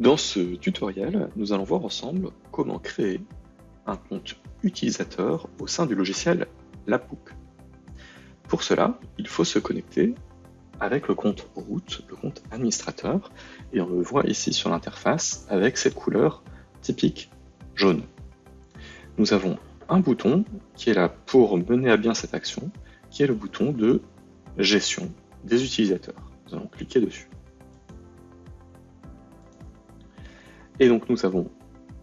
Dans ce tutoriel, nous allons voir ensemble comment créer un compte utilisateur au sein du logiciel Labbook. Pour cela, il faut se connecter avec le compte route, le compte administrateur, et on le voit ici sur l'interface avec cette couleur typique jaune. Nous avons un bouton qui est là pour mener à bien cette action, qui est le bouton de gestion des utilisateurs. Nous allons cliquer dessus. Et donc nous avons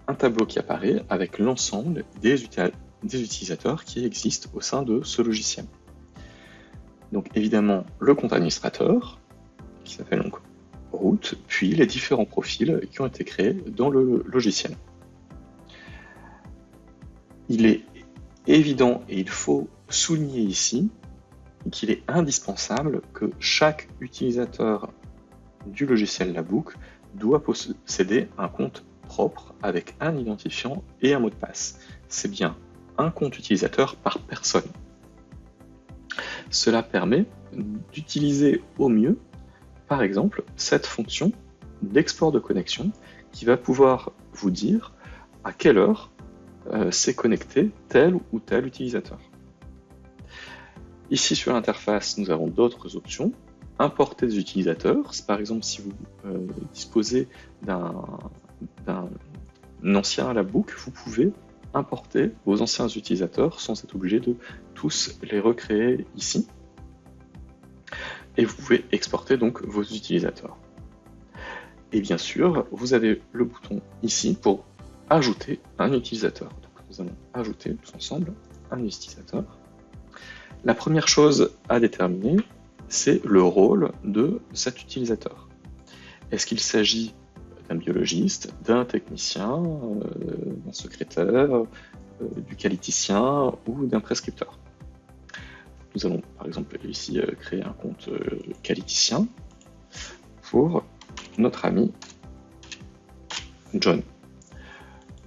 un tableau qui apparaît avec l'ensemble des, utilisateurs qui existent au sein de ce logiciel. Donc évidemment le compte administrateur, qui s'appelle donc route, puis les différents profils qui ont été créés dans le logiciel. Il est évident et il faut souligner ici qu'il est indispensable que chaque utilisateur du logiciel Labook doit posséder un compte propre avec un identifiant et un mot de passe. C'est bien un compte utilisateur par personne. Cela permet d'utiliser au mieux, par exemple, cette fonction d'export de connexion qui va pouvoir vous dire à quelle heure euh, s'est connecté tel ou tel utilisateur. Ici sur l'interface, nous avons d'autres options importer des utilisateurs. Par exemple, si vous euh, disposez d'un ancien Labbook, vous pouvez importer vos anciens utilisateurs sans être obligé de tous les recréer ici. Et vous pouvez exporter donc vos utilisateurs. Et bien sûr, vous avez le bouton ici pour ajouter un utilisateur. Nous allons ajouter tous ensemble un utilisateur. La première chose à déterminer, c'est le rôle de cet utilisateur. Est-ce qu'il s'agit d'un biologiste, d'un technicien, euh, d'un secrétaire, euh, du qualiticien ou d'un prescripteur? Nous allons par exemple ici euh, créer un compte qualiticien pour notre ami John.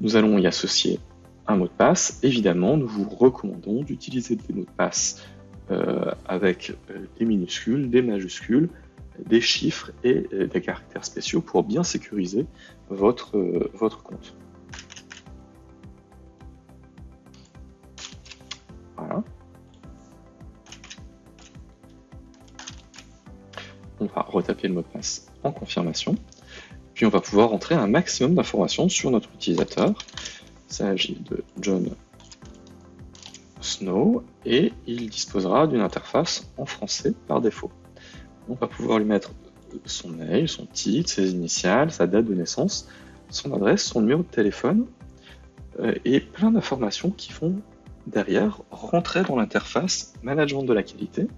Nous allons y associer un mot de passe. Évidemment, nous vous recommandons d'utiliser des mots de passe avec euh, des minuscules, des majuscules, des chiffres et euh, des caractères spéciaux pour bien sécuriser votre, votre compte. Voilà. On va retaper le mot de passe en confirmation. Puis on va pouvoir entrer un maximum d'informations sur notre utilisateur. Il s'agit de John Snow et il disposera d'une interface en français par défaut. On va pouvoir lui mettre son mail, son titre, ses initiales, sa date de naissance, son adresse, son numéro de téléphone euh, et plein d'informations qui vont derrière rentrer dans l'interface management de la qualité.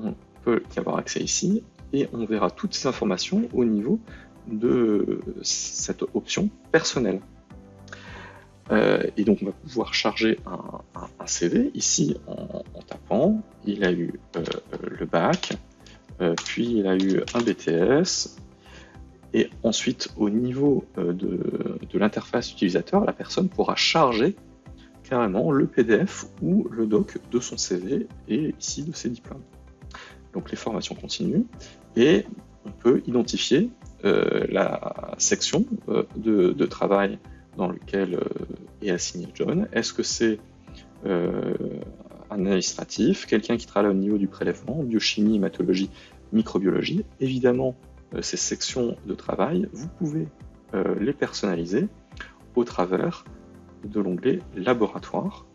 On peut y avoir accès ici et on verra toutes ces informations au niveau de cette option personnelle. Euh, et donc on va pouvoir charger un, CV ici en, tapant. Il a eu euh, le bac, euh, puis il a eu un BTS, et ensuite au niveau de, l'interface utilisateur, la personne pourra charger carrément le PDF ou le doc de son CV et ici de ses diplômes. Donc les formations continuent et on peut identifier la section de travail dans lequel euh, est assigné John. Est-ce que c'est euh, un administratif, quelqu'un qui travaille au niveau du prélèvement, biochimie, hématologie, microbiologie? Évidemment, euh, ces sections de travail, vous pouvez les personnaliser au travers de l'onglet laboratoire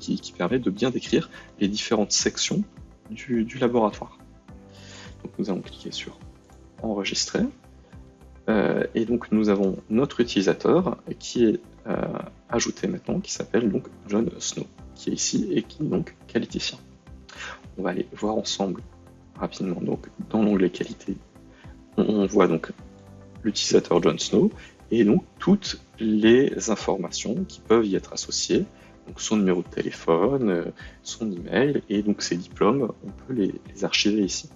qui, permet de bien décrire les différentes sections du, du laboratoire. Donc nous allons cliquer sur enregistrer. Euh, et donc nous avons notre utilisateur qui est euh, ajouté maintenant, qui s'appelle donc John Snow, qui est ici et qui est donc qualiticien. On va aller voir ensemble rapidement donc dans l'onglet qualité. On, voit donc l'utilisateur John Snow et donc toutes les informations qui peuvent y être associées, donc son numéro de téléphone, euh, son email et donc ses diplômes, on peut les, archiver ici.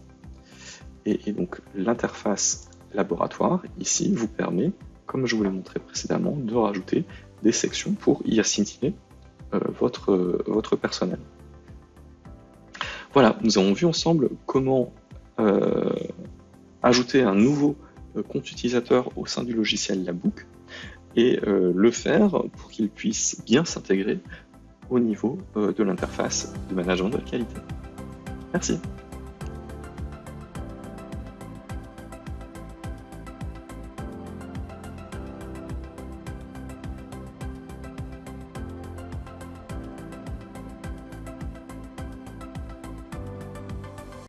et donc l'interface laboratoire, ici, vous permet, comme je vous l'ai montré précédemment, de rajouter des sections pour y assigner euh, votre, votre personnel. Voilà, nous avons vu ensemble comment euh, ajouter un nouveau compte utilisateur au sein du logiciel Labook et le faire pour qu'il puisse bien s'intégrer au niveau de l'interface de management de la qualité. Merci.